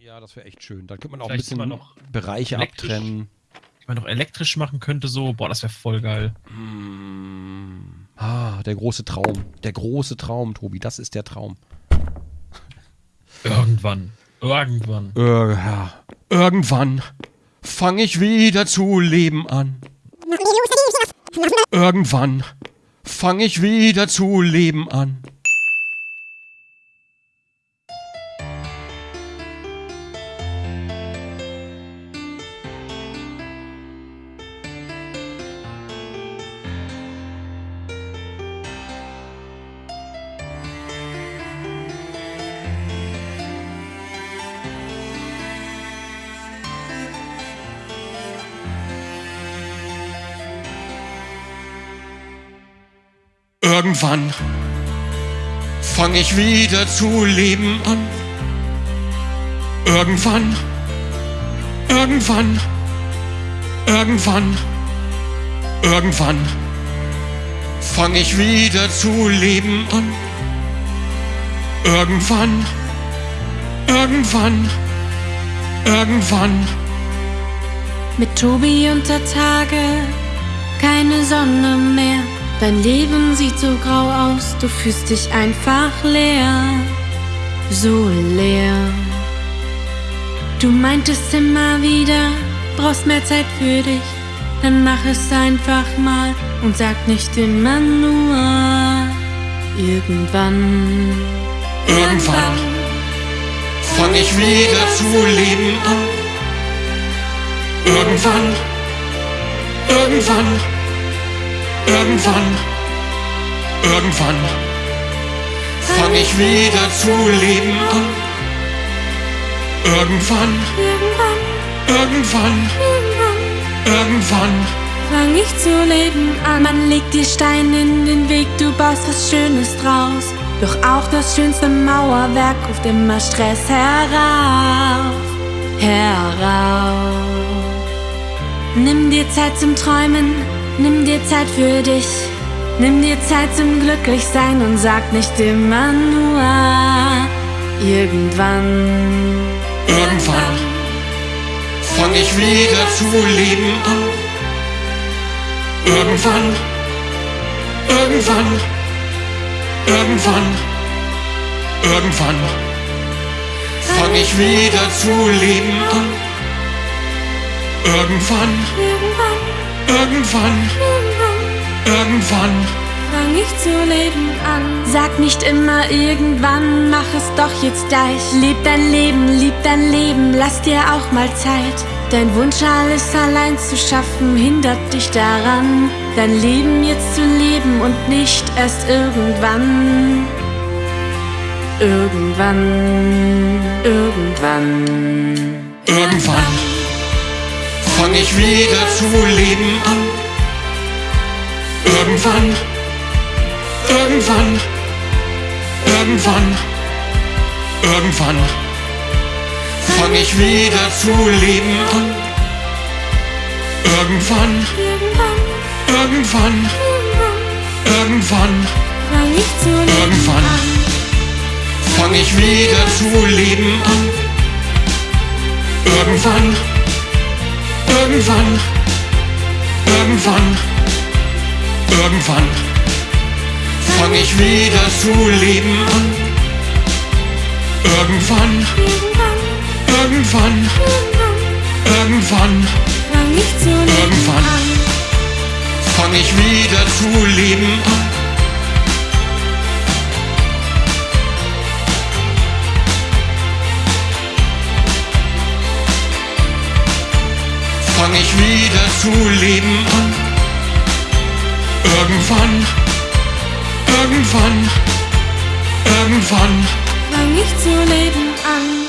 Ja, das wäre echt schön. Dann könnte man auch Vielleicht ein bisschen noch Bereiche abtrennen. Man noch elektrisch machen könnte, so. Boah, das wäre voll geil. Mm. Ah, der große Traum. Der große Traum, Tobi. Das ist der Traum. Irgendwann. Irgendwann. Äh, ja. Irgendwann fange ich wieder zu leben an. Irgendwann fange ich wieder zu leben an. Irgendwann fange ich wieder zu leben an. Irgendwann, irgendwann, irgendwann, irgendwann fange ich wieder zu leben an. Irgendwann, irgendwann, irgendwann. Mit Tobi unter Tage, keine Sonne mehr Dein Leben sieht so grau aus, du fühlst dich einfach leer, so leer. Du meintest immer wieder, brauchst mehr Zeit für dich, dann mach es einfach mal und sag nicht immer nur irgendwann. Irgendwann fang ich wieder zu leben an. Irgendwann, irgendwann Irgendwann, irgendwann fang ich wieder zu leben an. Irgendwann, irgendwann, irgendwann fang ich zu leben an. Man legt dir Steine in den Weg, du baust was Schönes draus. Doch auch das schönste Mauerwerk ruft immer Stress herauf, herauf. Nimm dir Zeit zum Träumen, Nimm dir Zeit für dich, nimm dir Zeit zum Glücklichsein und sag nicht immer nur irgendwann. Irgendwann fang ich wieder zu leben an. Irgendwann, irgendwann, irgendwann, irgendwann fang ich wieder zu leben an. Irgendwann. irgendwann Irgendwann, irgendwann fang ich zu leben an. Sag nicht immer irgendwann, mach es doch jetzt gleich. Leb dein Leben, lieb dein Leben, lass dir auch mal Zeit. Dein Wunsch, alles allein zu schaffen, hindert dich daran, dein Leben jetzt zu leben und nicht erst irgendwann. Irgendwann, irgendwann. Irgendwann fang ich wieder zu leben an. Irgendwann, irgendwann, irgendwann, irgendwann fang ich wieder zu leben an. Irgendwann, irgendwann, irgendwann, irgendwann fang ich wieder zu leben irgendwann fang ich wieder zu leben an. Irgendwann, irgendwann, irgendwann, irgendwann fang ich wieder zu leben an. fang ich wieder zu leben an. Irgendwann, irgendwann, irgendwann fang ich zu leben an.